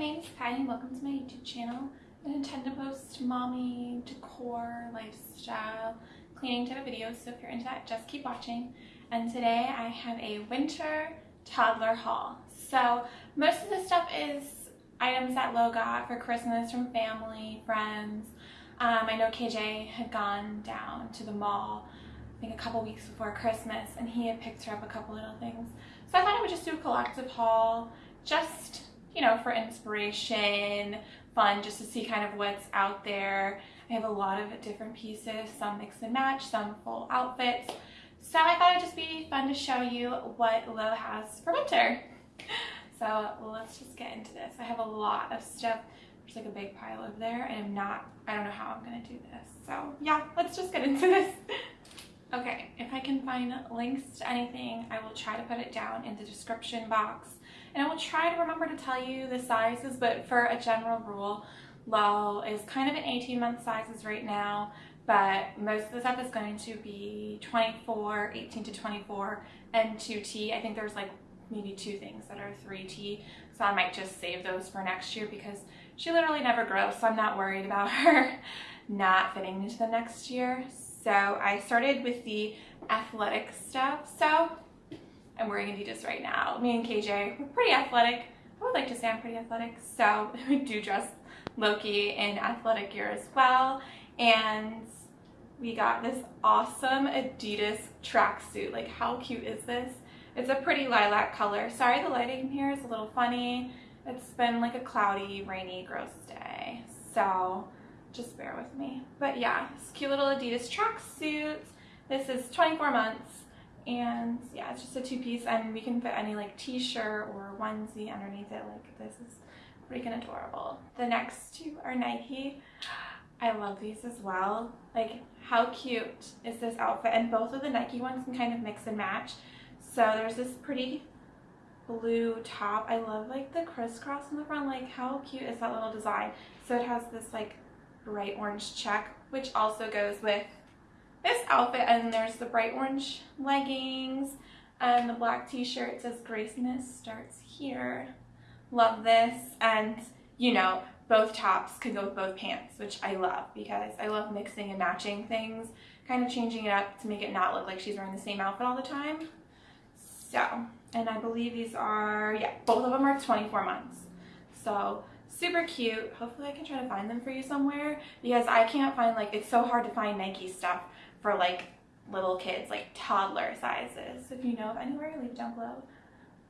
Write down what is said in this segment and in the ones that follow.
name's Patty and welcome to my YouTube channel. I intend to post mommy, decor, lifestyle, cleaning type of videos, so if you're into that, just keep watching. And today I have a winter toddler haul. So most of the stuff is items that Lo got for Christmas from family, friends. Um, I know KJ had gone down to the mall I think a couple weeks before Christmas and he had picked her up a couple little things. So I thought I would just do a collective haul just you know, for inspiration, fun, just to see kind of what's out there. I have a lot of different pieces, some mix and match, some full outfits. So I thought it'd just be fun to show you what Lo has for winter. So let's just get into this. I have a lot of stuff. There's like a big pile over there and I'm not, I don't know how I'm gonna do this. So yeah, let's just get into this. Okay, if I can find links to anything, I will try to put it down in the description box. And I will try to remember to tell you the sizes, but for a general rule, Lo is kind of in 18 month sizes right now, but most of the stuff is going to be 24, 18 to 24, and 2T. I think there's like maybe two things that are 3T, so I might just save those for next year because she literally never grows, so I'm not worried about her not fitting into the next year. So I started with the athletic stuff. So I'm wearing Adidas right now. Me and KJ, we're pretty athletic. I would like to say I'm pretty athletic. So we do dress Loki in athletic gear as well. And we got this awesome Adidas tracksuit. Like how cute is this? It's a pretty lilac color. Sorry the lighting here is a little funny. It's been like a cloudy, rainy, gross day. So just bear with me. But yeah, this cute little Adidas tracksuit. This is 24 months and yeah, it's just a two-piece and we can fit any like t-shirt or onesie underneath it. Like this is freaking adorable. The next two are Nike. I love these as well. Like how cute is this outfit? And both of the Nike ones can kind of mix and match. So there's this pretty blue top. I love like the crisscross in the front. Like how cute is that little design? So it has this like bright orange check, which also goes with this outfit. And there's the bright orange leggings and the black t-shirt says Graceness starts here. Love this. And you know, both tops can go with both pants, which I love because I love mixing and matching things, kind of changing it up to make it not look like she's wearing the same outfit all the time. So, and I believe these are, yeah, both of them are 24 months. So super cute. Hopefully I can try to find them for you somewhere because I can't find like, it's so hard to find Nike stuff for like little kids, like toddler sizes. If you know of anywhere, leave down below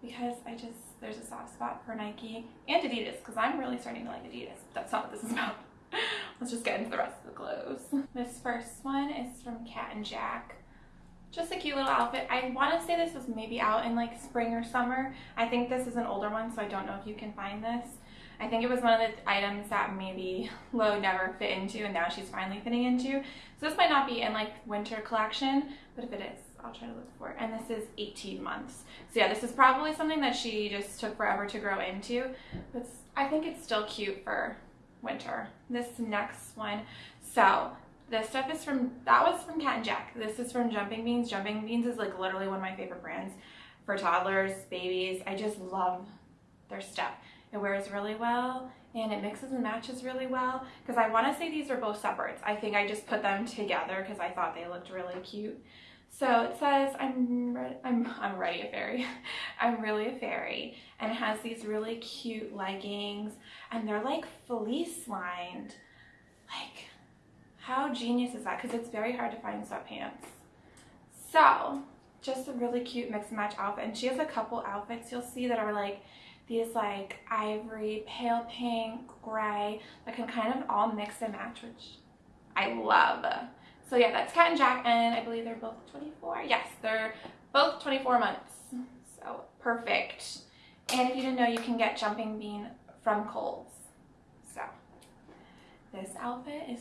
because I just, there's a soft spot for Nike and Adidas because I'm really starting to like Adidas. That's not what this is about. Let's just get into the rest of the clothes. This first one is from Cat and Jack. Just a cute little outfit. I want to say this was maybe out in like spring or summer. I think this is an older one, so I don't know if you can find this. I think it was one of the items that maybe Lo never fit into and now she's finally fitting into. So this might not be in like winter collection, but if it is, I'll try to look for it. And this is 18 months. So yeah, this is probably something that she just took forever to grow into. But I think it's still cute for winter. This next one. So this stuff is from, that was from Cat and Jack. This is from Jumping Beans. Jumping Beans is like literally one of my favorite brands for toddlers, babies. I just love their stuff. It wears really well and it mixes and matches really well because I want to say these are both separates. I think I just put them together because I thought they looked really cute. So it says, I'm, I'm, I'm ready a fairy. I'm really a fairy. And it has these really cute leggings and they're like fleece lined. Like, how genius is that? Because it's very hard to find sweatpants. So, just a really cute mix and match outfit. And she has a couple outfits you'll see that are like these like ivory, pale pink, gray that can kind of all mix and match, which I love. So yeah, that's Cat and Jack, and I believe they're both 24. Yes, they're both 24 months. So perfect. And if you didn't know, you can get Jumping Bean from Kohl's. So this outfit is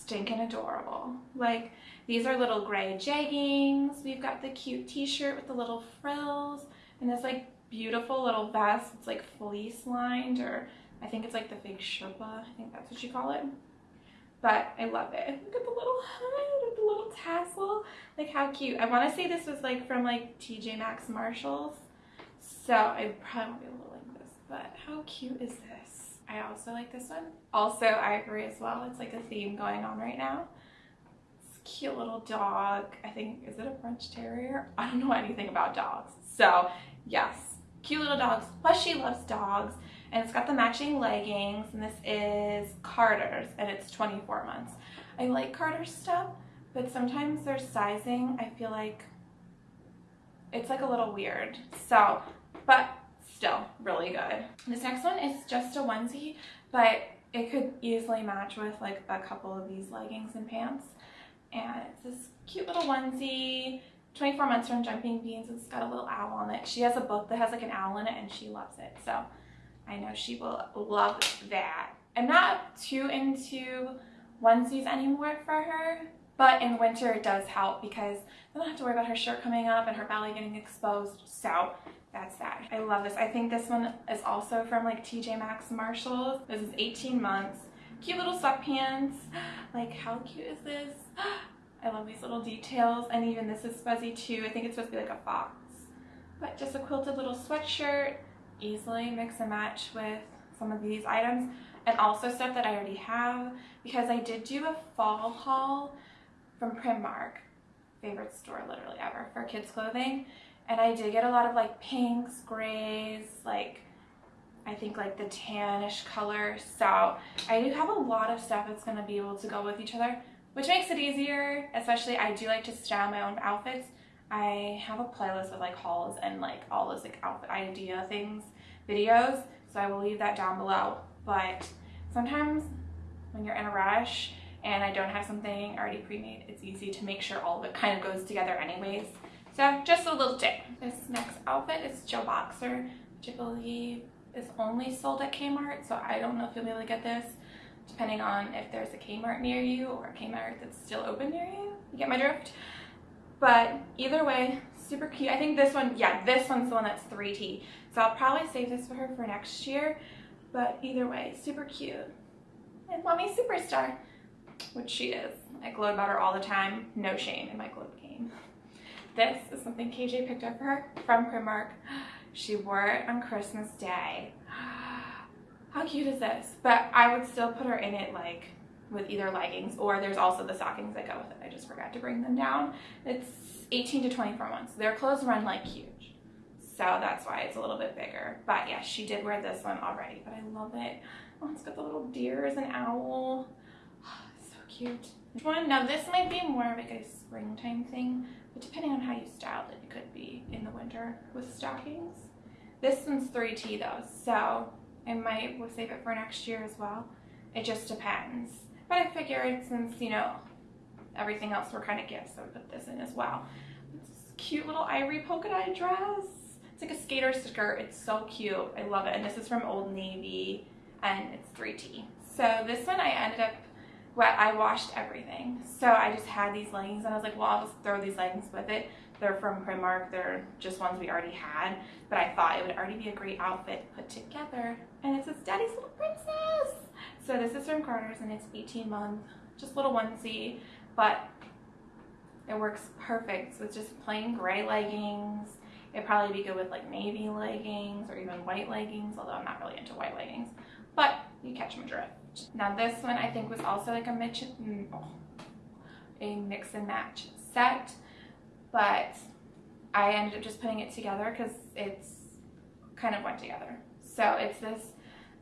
stinking adorable. Like these are little gray jeggings. We've got the cute t-shirt with the little frills and this like beautiful little vest. It's like fleece lined or I think it's like the fake Sherpa. I think that's what you call it. But I love it. Look at the little head, the little tassel. Like how cute. I want to say this was like from like TJ Maxx Marshalls. So I probably won't be able to link this. but how cute is this? I also like this one. Also ivory as well. It's like a theme going on right now. Cute little dog. I think, is it a French Terrier? I don't know anything about dogs. So yes, cute little dogs. Plus she loves dogs. And it's got the matching leggings. And this is Carter's and it's 24 months. I like Carter's stuff, but sometimes their sizing, I feel like it's like a little weird. So, but still really good. This next one is just a onesie, but it could easily match with like a couple of these leggings and pants. And it's this cute little onesie, 24 months from Jumping Beans. It's got a little owl on it. She has a book that has like an owl in it and she loves it. So I know she will love that. I'm not too into onesies anymore for her, but in winter it does help because I don't have to worry about her shirt coming up and her belly getting exposed. So that's that. I love this. I think this one is also from like TJ Maxx Marshalls. This is 18 months. Cute little sweatpants. Like how cute is this? I love these little details and even this is fuzzy too. I think it's supposed to be like a fox. But just a quilted little sweatshirt. Easily mix and match with some of these items and also stuff that I already have because I did do a fall haul from Primark, favorite store literally ever for kids clothing and I did get a lot of like pinks, grays, like I think like the tannish color. So I do have a lot of stuff that's going to be able to go with each other, which makes it easier. Especially I do like to style my own outfits. I have a playlist of like hauls and like all those like outfit idea things, videos. So I will leave that down below. But sometimes when you're in a rush and I don't have something already pre-made, it's easy to make sure all of it kind of goes together anyways. So just a little tip. This next outfit is Joe Boxer, which I believe is only sold at Kmart. So I don't know if you'll be able to get this depending on if there's a Kmart near you or a Kmart that's still open near you. You get my drift? But either way, super cute. I think this one, yeah, this one's the one that's 3T. So I'll probably save this for her for next year. But either way, super cute. And mommy superstar, which she is. I gloat about her all the time. No shame in my gloat game. This is something KJ picked up for her from Primark. She wore it on Christmas Day. How cute is this? But I would still put her in it like with either leggings or there's also the stockings that go with it. I just forgot to bring them down. It's 18 to 24 months. Their clothes run like huge. So that's why it's a little bit bigger. But yeah, she did wear this one already, but I love it. Oh, it's got the little deer as an owl. Ah, so cute. One, now this might be more of like a springtime thing, but depending on how you style it, it could be in the winter with stockings. This one's 3T though, so I might will save it for next year as well. It just depends. But I figured since, you know, everything else were kind of gifts, I would put this in as well. This cute little ivory polka dot dress. It's like a skater skirt. It's so cute. I love it. And this is from Old Navy and it's 3T. So this one I ended up wet, I washed everything. So I just had these leggings and I was like, well, I'll just throw these leggings with it. They're from Primark. They're just ones we already had. But I thought it would already be a great outfit put together. And it says Daddy's Little Princess. So this is from Carter's and it's 18 month. Just little onesie. But it works perfect. It's just plain gray leggings. It'd probably be good with like navy leggings or even white leggings. Although I'm not really into white leggings. But you catch my drift. Now this one I think was also like a mix, mm, oh, a mix and match set, but I ended up just putting it together because it's kind of went together. So it's this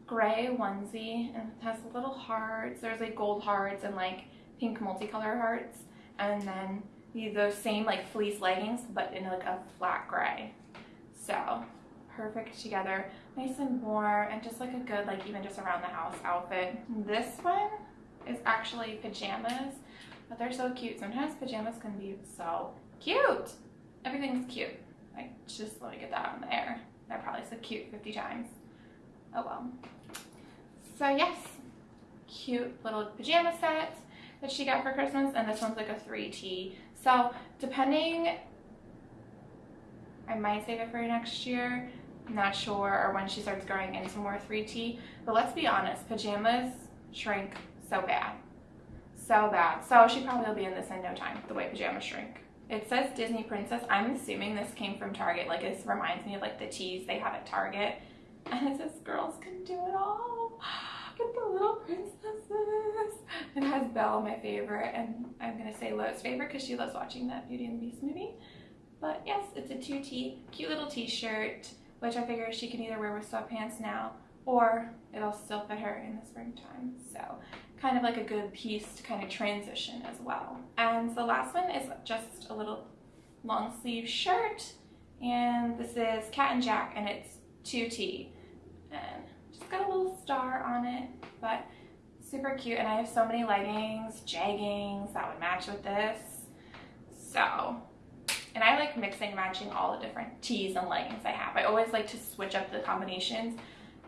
gray onesie and it has little hearts. There's like gold hearts and like pink multicolor hearts and then those same like fleece leggings but in like a flat gray. So perfect together nice and warm and just like a good like even just around the house outfit. This one is actually pajamas but they're so cute. Sometimes pajamas can be so cute. Everything's cute. Like just let me get that on there I probably said cute 50 times. Oh well. So yes cute little pajama set that she got for Christmas and this one's like a 3T so depending I might save it for next year not sure, or when she starts growing into more 3T. But let's be honest, pajamas shrink so bad. So bad. So she probably will be in this in no time, the way pajamas shrink. It says Disney Princess. I'm assuming this came from Target. Like this reminds me of like the tees they have at Target. And it says girls can do it all. Get the little princesses. It has Belle, my favorite, and I'm gonna say Lo's favorite because she loves watching that Beauty and the Beast movie. But yes, it's a 2T, cute little t-shirt, which I figure she can either wear with sweatpants now or it'll still fit her in the springtime. So kind of like a good piece to kind of transition as well. And the last one is just a little long sleeve shirt. And this is Cat and Jack and it's 2T. And just got a little star on it, but super cute. And I have so many leggings, jeggings that would match with this. So and I like mixing matching all the different tees and leggings I have. I always like to switch up the combinations.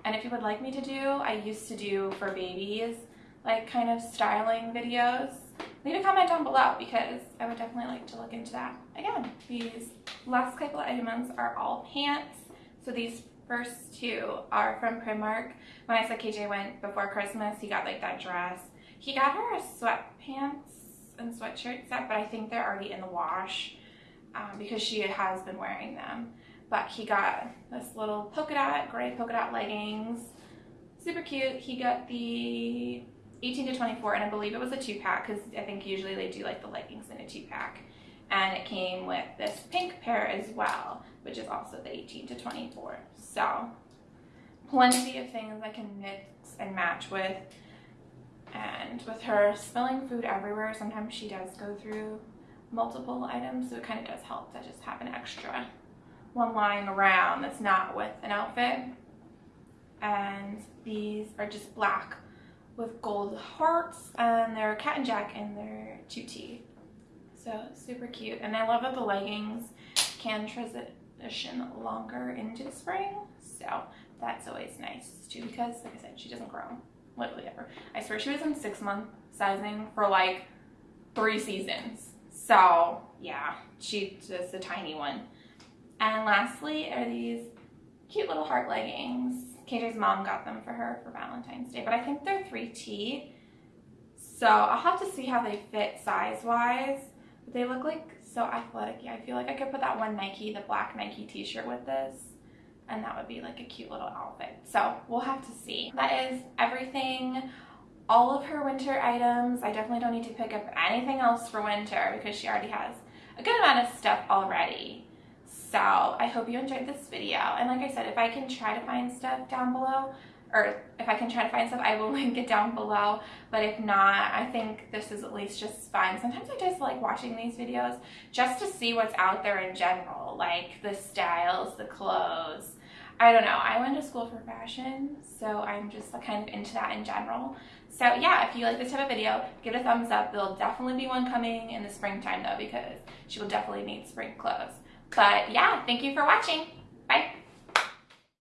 And if you would like me to do, I used to do for babies, like kind of styling videos. Leave a comment down below because I would definitely like to look into that. Again, these last couple of items are all pants. So these first two are from Primark. When I said KJ went before Christmas, he got like that dress. He got her a sweatpants and sweatshirt set, but I think they're already in the wash um, because she has been wearing them. But he got this little polka dot, gray polka dot leggings. Super cute. He got the 18 to 24 and I believe it was a two pack because I think usually they do like the leggings in a two pack. And it came with this pink pair as well, which is also the 18 to 24. So plenty of things I can mix and match with. And with her spilling food everywhere, sometimes she does go through multiple items, so it kind of does help to just have an extra one lying around that's not with an outfit. And these are just black with gold hearts, and they're Cat and Jack, and they're 2T. So super cute. And I love that the leggings can transition longer into the spring, so that's always nice too, because like I said, she doesn't grow literally ever. I swear she was in six month sizing for like three seasons. So yeah, she's just a tiny one. And lastly are these cute little heart leggings. KJ's mom got them for her for Valentine's Day, but I think they're 3T. So I'll have to see how they fit size-wise. But they look like so athletic. Yeah, I feel like I could put that one Nike, the black Nike t-shirt with this. And that would be like a cute little outfit. So we'll have to see. That is everything all of her winter items. I definitely don't need to pick up anything else for winter because she already has a good amount of stuff already. So I hope you enjoyed this video. And like I said, if I can try to find stuff down below, or if I can try to find stuff, I will link it down below. But if not, I think this is at least just fun. Sometimes I just like watching these videos just to see what's out there in general, like the styles, the clothes, I don't know. I went to school for fashion, so I'm just kind of into that in general. So yeah, if you like this type of video, give it a thumbs up. There'll definitely be one coming in the springtime though, because she will definitely need spring clothes. But yeah, thank you for watching.